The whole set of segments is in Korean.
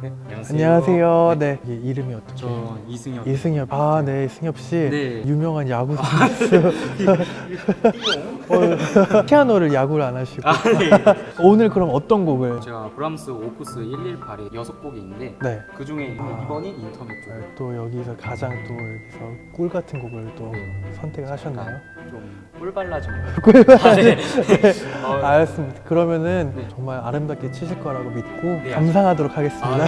네, 안녕하세요. 안녕하세요. 네. 이게 이름이 어떻게? 저 이승엽. 이승엽. 아, 네, 승엽 씨. 네. 유명한 야구 선수. 어, 피아노를 야구를 안 하시고. 아, 네. 오늘 그럼 어떤 곡을? 제가 브람스 오프스 118에 여섯 곡이 있는데 네. 그 중에 이번이 인터넷 쪽. 또 여기서 가장 또 여기서 꿀 같은 곡을 또 네. 선택을 하셨나요? 좀 꿀발라진. 꿀. 아, 네. 어, 알았습니다. 그러면은 네. 정말 아름답게 치실 거라고 믿고 네, 감상하도록 하겠습니다.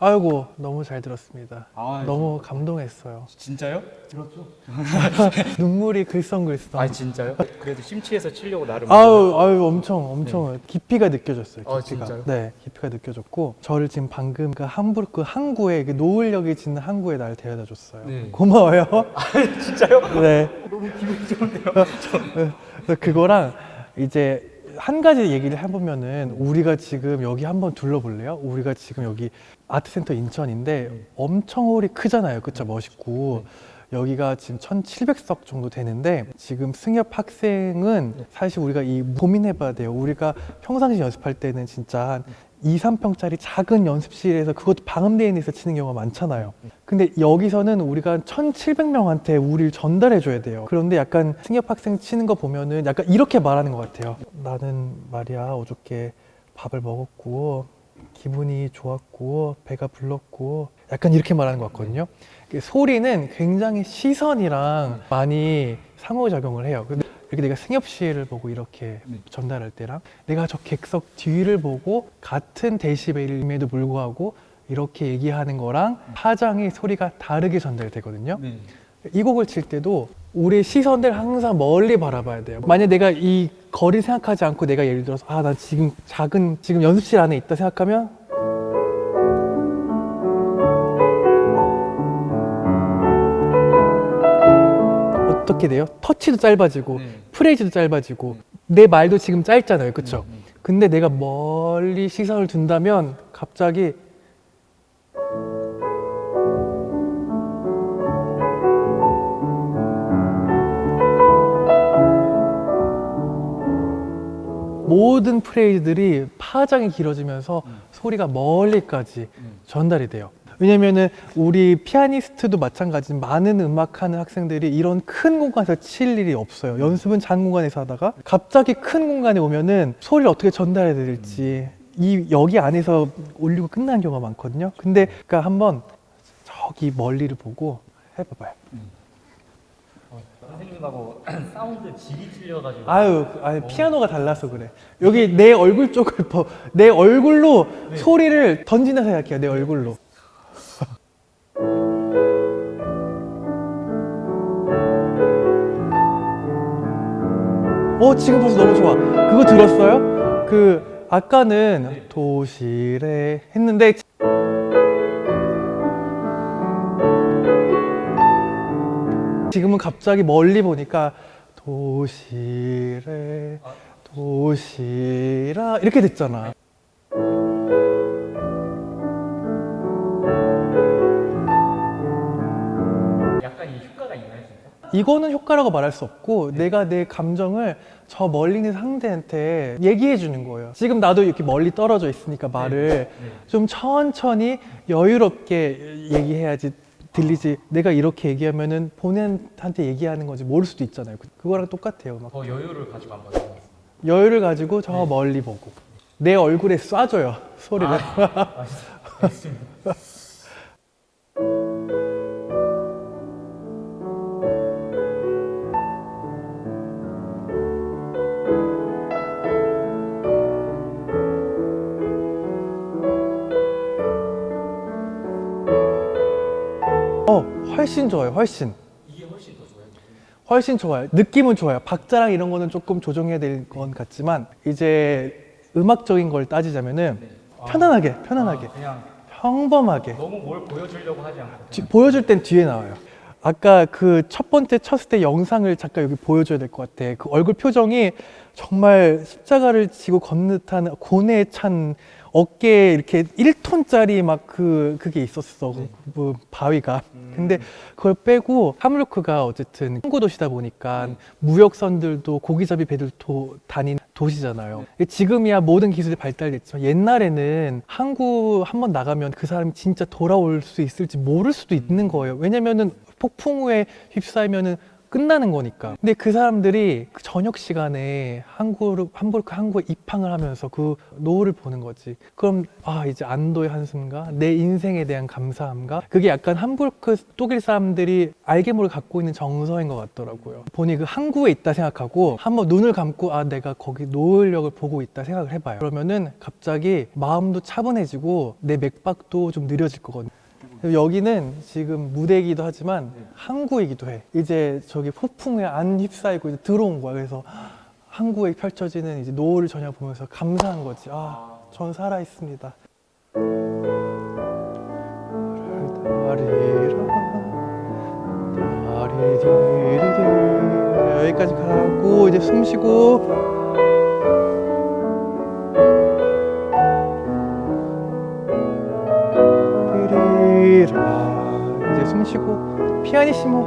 아이고 너무 잘 들었습니다. 아, 너무 감동했어요. 진짜요? 눈물이 글썽글썽. 아 진짜요? 그래도 심취해서 치려고 나름. 아유, 아유, 엄청, 엄청 깊이가 느껴졌어요. 아, 깊이가. 진짜요? 네, 깊이가 느껴졌고 저를 지금 방금 그 함부르크 그 항구에 그 노을역이 짓는 항구에 날 데려다 줬어요. 네. 고마워요. 진짜요? 네. 너무 기분이 좋은데요. 그래서 그거랑 이제 한 가지 얘기를 해보면은 우리가 지금 여기 한번 둘러볼래요? 우리가 지금 여기 아트센터 인천인데 엄청 홀이 크잖아요. 그쵸? 멋있고. 여기가 지금 1,700석 정도 되는데 지금 승엽 학생은 사실 우리가 이 고민해봐야 돼요. 우리가 평상시 연습할 때는 진짜 한 2, 3평짜리 작은 연습실에서 그것도 방음되어 있는 데서 치는 경우가 많잖아요. 근데 여기서는 우리가 1,700명한테 우리를 전달해 줘야 돼요. 그런데 약간 승엽 학생 치는 거 보면은 약간 이렇게 말하는 것 같아요. 나는 말이야 어저께 밥을 먹었고 기분이 좋았고 배가 불렀고 약간 이렇게 말하는 것 같거든요. 소리는 굉장히 시선이랑 많이 상호작용을 해요. 이렇게 내가 승엽 씨를 보고 이렇게 네. 전달할 때랑 내가 저 객석 뒤를 보고 같은 데시벨임에도 불구하고 이렇게 얘기하는 거랑 파장의 소리가 다르게 전달되거든요. 네. 이 곡을 칠 때도 우리의 시선들 항상 멀리 바라봐야 돼요. 만약 내가 이 거리 생각하지 않고 내가 예를 들어서 아 나 지금 작은 지금 연습실 안에 있다 생각하면 어떻게 돼요? 터치도 짧아지고 네. 프레이즈도 짧아지고 내 말도 지금 짧잖아요, 그렇죠? 네, 네. 근데 내가 멀리 시선을 둔다면 갑자기 모든 프레이즈들이 파장이 길어지면서 소리가 멀리까지 전달이 돼요. 왜냐면은 우리 피아니스트도 마찬가지 많은 음악하는 학생들이 이런 큰 공간에서 칠 일이 없어요. 연습은 작은 공간에서 하다가 갑자기 큰 공간에 오면은 소리를 어떻게 전달해야 될지 이 여기 안에서 올리고 끝나는 경우가 많거든요. 근데 그러니까 한번 저기 멀리를 보고 해봐봐요. 선생님하고 사운드 질이 틀려가지고 아유, 아니 피아노가 달라서 그래. 여기 내 얼굴 쪽을 봐. 내 얼굴로 소리를 던진다 생각해요. 내 얼굴로. 어, 지금 벌써 너무 좋아. 그거 들었어요? 그 아까는 도시래 했는데 지금은 갑자기 멀리 보니까 도시래 도시라 이렇게 됐잖아. 이거는 효과라고 말할 수 없고 내가 내 감정을 저 멀리 있는 상대한테 얘기해 주는 거예요. 지금 나도 이렇게 멀리 떨어져 있으니까 말을 좀 천천히 여유롭게 얘기해야지 들리지. 내가 이렇게 얘기하면 은 본인한테 얘기하는 건지 모를 수도 있잖아요. 그- 그거랑 똑같아요. 막 더 여유를 가지고 한번. 여유를 가지고 저 멀리 보고 내 얼굴에 쏴줘요 소리를. 훨씬 좋아요. 훨씬. 이게 훨씬 더 좋아요. 훨씬 좋아요. 느낌은 좋아요. 박자랑 이런 거는 조금 조정해야 될 건 같지만 이제 음악적인 걸 따지자면은 네. 편안하게, 편안하게, 아, 그냥 평범하게 너무 뭘 보여주려고 하지 않고 뒤- 보여줄 땐 뒤에 나와요. 아까 그 첫 번째 쳤을 때 영상을 잠깐 여기 보여줘야 될 것 같아. 그 얼굴 표정이 정말 십자가를 지고 걷는 듯한 고뇌에 찬 어깨에 이렇게 1톤짜리 막 그 그게 있었어. 네. 그 바위가. 음. 근데 그걸 빼고 함루크가 어쨌든 항구 도시다 보니까 네. 무역선들도 고기잡이 배들 도 다닌 도시잖아요. 네. 지금이야 모든 기술이 발달됐지만 옛날에는 항구 한 번 나가면 그 사람이 진짜 돌아올 수 있을지 모를 수도 있는 거예요. 왜냐면은 폭풍 후에 휩싸이면은 끝나는 거니까. 근데 그 사람들이 그 저녁 시간에 항구를 함부르크 항구에 입항을 하면서 그 노을을 보는 거지. 그럼 아 이제 안도의 한숨과 내 인생에 대한 감사함과 그게 약간 함부르크 독일 사람들이 알게 모르게 갖고 있는 정서인 것 같더라고요. 본인이 그 항구에 있다 생각하고 한번 눈을 감고 아 내가 거기 노을력을 보고 있다 생각을 해봐요. 그러면은 갑자기 마음도 차분해지고 내 맥박도 좀 느려질 거거든요. 여기는 지금 무대이기도 하지만 항구이기도 해. 이제 저기 폭풍에 안 휩싸이고 이제 들어온 거야. 그래서 항구에 펼쳐지는 이제 노을을 저녁 보면서 감사한 거지. 아, 전 살아 있습니다. 여기까지 가고 이제 숨 쉬고 피아니시모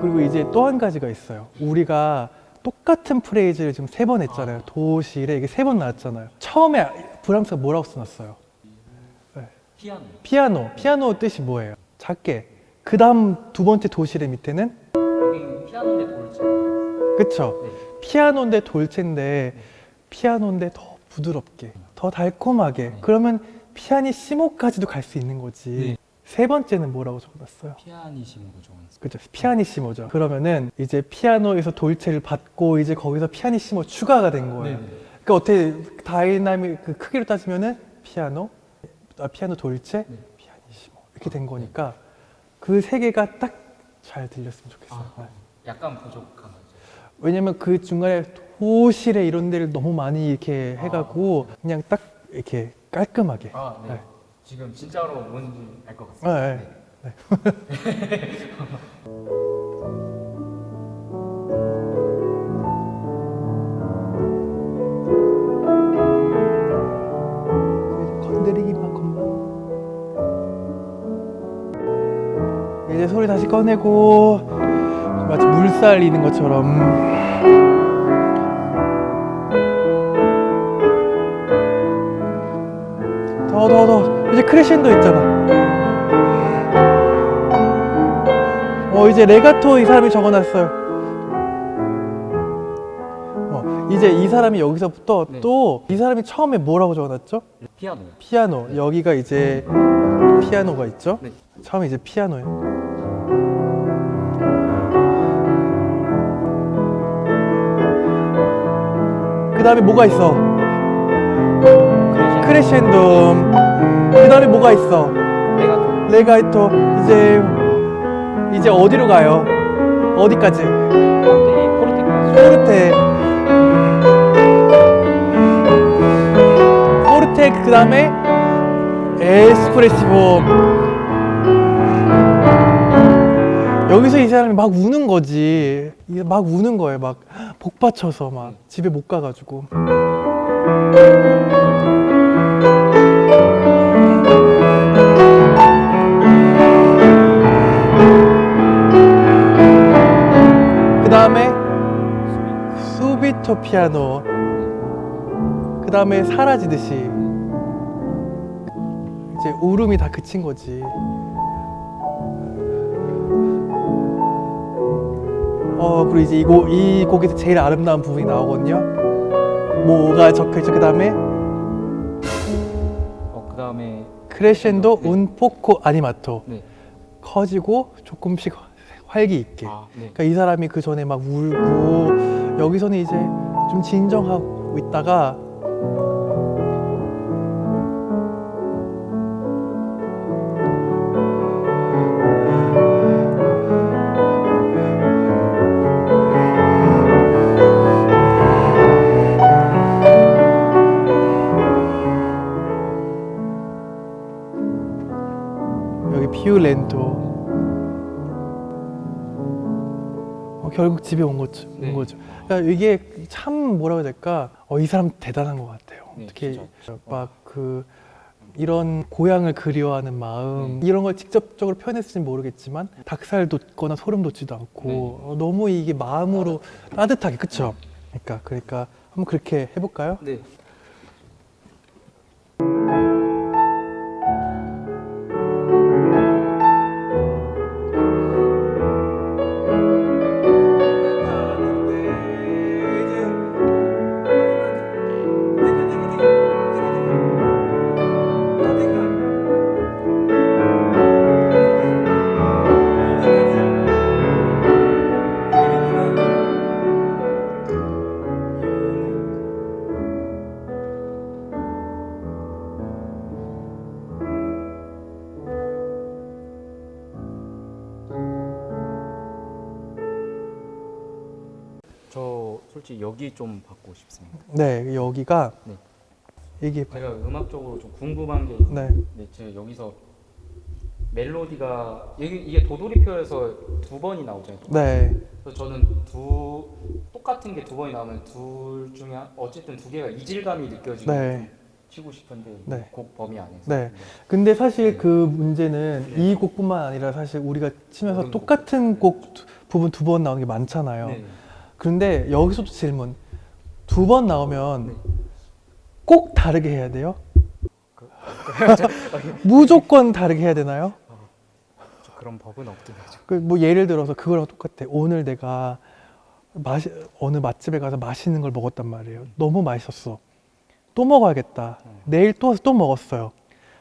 그리고 이제 또 한 가지가 있어요. 우리가 똑같은 프레이즈를 지금 세 번 했잖아요. 도시래 이게 세 번 나왔잖아요. 처음에 브람스가 뭐라고 써놨어요? 피아노. 피아노. 피아노 뜻이 뭐예요? 작게. 그 다음 두 번째 도시래 밑에는? 여기 피아노인데 돌체. 그쵸. 네. 피아노인데 돌체인데 피아노인데 더 부드럽게 더 달콤하게. 그러면 피아니시모까지도 갈 수 있는 거지. 네. 세 번째는 뭐라고 적어놨어요? 적어놨어요. 그죠 피아니시모죠 그러면은 이제 피아노에서 돌체를 받고 이제 거기서 피아니시모 추가가 된 거예요 네. 그러니까 어떻게 다이나믹 그 크기로 따지면은 피아노 아, 피아노 돌체 네. 피아니시모 이렇게 된 거니까 그 세 개가 딱 잘 들렸으면 좋겠어요 아, 약간 부족한 거죠. 왜냐면 그 중간에 도실에 이런 데를 너무 많이 이렇게 해가고 그냥 딱 이렇게 깔끔하게 아, 네. 네. 지금 진짜로 뭔지 알것 아, 같습니다. 네. 네. 건드리기만큼만 이제 소리 다시 꺼내고 마치 물살 이는 것처럼 더더더 이제 크레셴도 있잖아. 어 이제 레가토 이 사람이 적어놨어요. 어 이제 이 사람이 여기서부터 네. 또이 사람이 처음에 뭐라고 적어놨죠? 피아노. 피아노. 여기가 이제 피아노가 있죠? 네. 처음에 이제 피아노예요. 그 다음에 뭐가 있어? 크레셴도 그 다음에 뭐가 있어? 내가 레가이토 이제 이제 어디로 가요? 어디까지? 포르테. 포르테. 포르테 그 다음에 에스프레시보. 여기서 이 사람이 막 우는 거지. 이게 막 우는 거예요. 막 복받쳐서 막 집에 못 가가지고 피아노 그 다음에 사라지듯이 이제 울음이 다 그친 거지 어 그리고 이제 이 곡 이 곡에서 제일 아름다운 부분이 나오거든요 뭐가 적혀있죠 그 다음에 어, 그 다음에 크레셴도 네. 운포코 아니마토 네. 커지고 조금씩 활기 있게 아, 네. 그러니까 이 사람이 그 전에 막 울고 여기서는 이제 좀 진정하고 있다가 여기 피울렌토. 결국 집에 온 거죠. 온 네. 거죠. 그러니까 이게 참 뭐라고 해야 될까? 어, 이 사람 대단한 것 같아요. 네, 어떻게 진짜. 막그 이런 고향을 그리워하는 마음 네. 이런 걸 직접적으로 표현했을지는 모르겠지만 닭살 돋거나 소름 돋지도 않고 네. 어, 너무 이게 마음으로 따뜻하게 그쵸? 그러니까 그러니까 한번 그렇게 해볼까요? 네. 저 솔직히 여기 좀 받고 싶습니다. 네 여기가 네. 이게 제가 음악적으로 좀 궁금한 게 있는데 네 제가 여기서 멜로디가 이게, 이게 도돌이표에서 두 번이 나오잖아요. 네. 그래서 저는 두 똑같은 게 두 번이 나오면 둘 중에 한- 어쨌든 두 개가 이질감이 느껴지고 네. 좀 치고 싶은데 네. 곡 범위 안에서 네. 근데 사실 그 문제는 네. 이 곡뿐만 아니라 사실 우리가 치면서 똑같은 곡 두- 부분 두 번 나오는 게 많잖아요. 네. 그런데 여기서도 질문. 두 번 나오면 네. 꼭 다르게 해야 돼요? 무조건 다르게 해야 되나요? 저 그런 법은 없긴 하죠. 그뭐 예를 들어서 그거랑 똑같아. 오늘 내가 마시, 어느 맛집에 가서 맛있는 걸 먹었단 말이에요. 너무 맛있었어. 또 먹어야겠다. 내일 또 와서 또 먹었어요.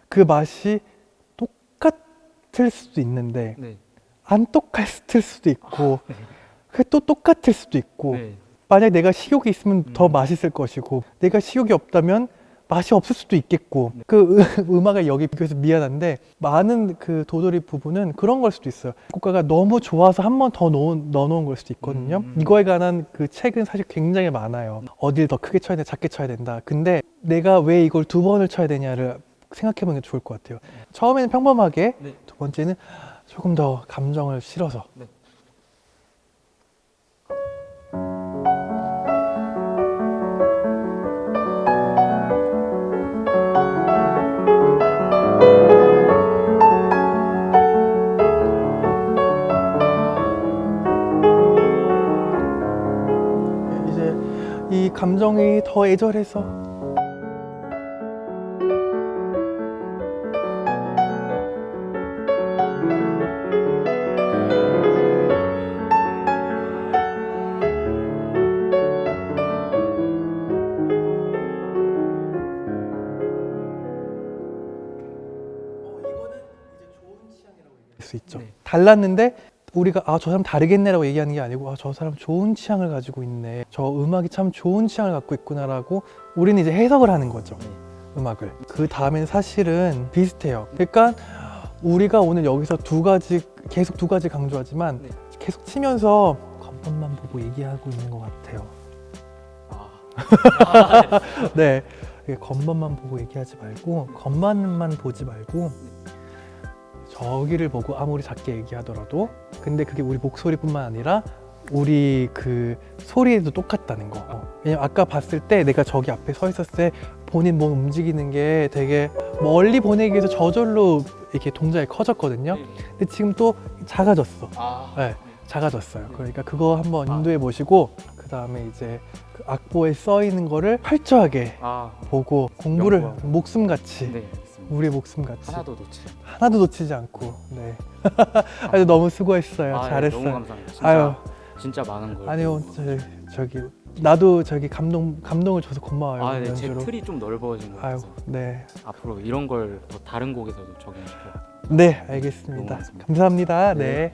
그 맛이 똑같을 수도 있는데 네. 안 똑같을 수도 있고 그게 또 똑같을 수도 있고 네. 만약 내가 식욕이 있으면 더 음. 맛있을 것이고 내가 식욕이 없다면 맛이 없을 수도 있겠고 그 음- 음악을 여기 비교해서 미안한데 많은 그 도돌이 부분은 그런 걸 수도 있어요 국가가 너무 좋아서 한 번 더 넣어놓은 걸 수도 있거든요 음. 이거에 관한 그 책은 사실 굉장히 많아요 어딜 더 크게 쳐야 돼 작게 쳐야 된다 근데 내가 왜 이걸 두 번을 쳐야 되냐를 생각해 보는 게 좋을 것 같아요 처음에는 평범하게 네. 두 번째는 조금 더 감정을 실어서 네. 감정이 더 애절해서 수 있죠. 네. 달랐는데 우리가 아 저 사람 다르겠네라고 얘기하는 게 아니고 아 저 사람 좋은 취향을 가지고 있네. 저 음악이 참 좋은 취향을 갖고 있구나라고 우리는 이제 해석을 하는 거죠. 네. 음악을. 그 다음엔 사실은 비슷해요. 그러니까 우리가 오늘 여기서 두 가지 계속 두 가지 강조하지만 네. 계속 치면서 겉멋만 보고 얘기하고 있는 것 같아요. 아. 네. 겉멋만 보고 얘기하지 말고 겉만만 보지 말고 저기를 보고 아무리 작게 얘기하더라도 근데 그게 우리 목소리뿐만 아니라 우리 그 소리에도 똑같다는 거. 어. 왜냐면 아까 봤을 때 내가 저기 앞에 서 있었을 때 본인 몸 움직이는 게 되게 멀리 보내기 위해서 저절로 이렇게 동작이 커졌거든요. 네. 근데 지금 또 작아졌어. 아. 네, 작아졌어요. 그러니까 그거 한번 인도해 보시고 그 다음에 이제 그 악보에 써 있는 거를 철저하게 아. 보고 공부를 연구하고. 목숨같이 네. 우리 목숨 같이 하나도 놓치. 하나도 놓치지 않고 네. 아주 너무 수고했어요. 아, 네, 잘했어요. 너무 감사합니다. 진짜, 아유 진짜 많은 걸. 아니요 저, 저기 나도 저기 감동 감동을 줘서 고마워요 아, 네, 제. 틀이 좀 넓어진 것 같아서 네. 앞으로 이런 걸 더 다른 곡에서도 적용시켜. 네 알겠습니다. 감사합니다. 네. 네.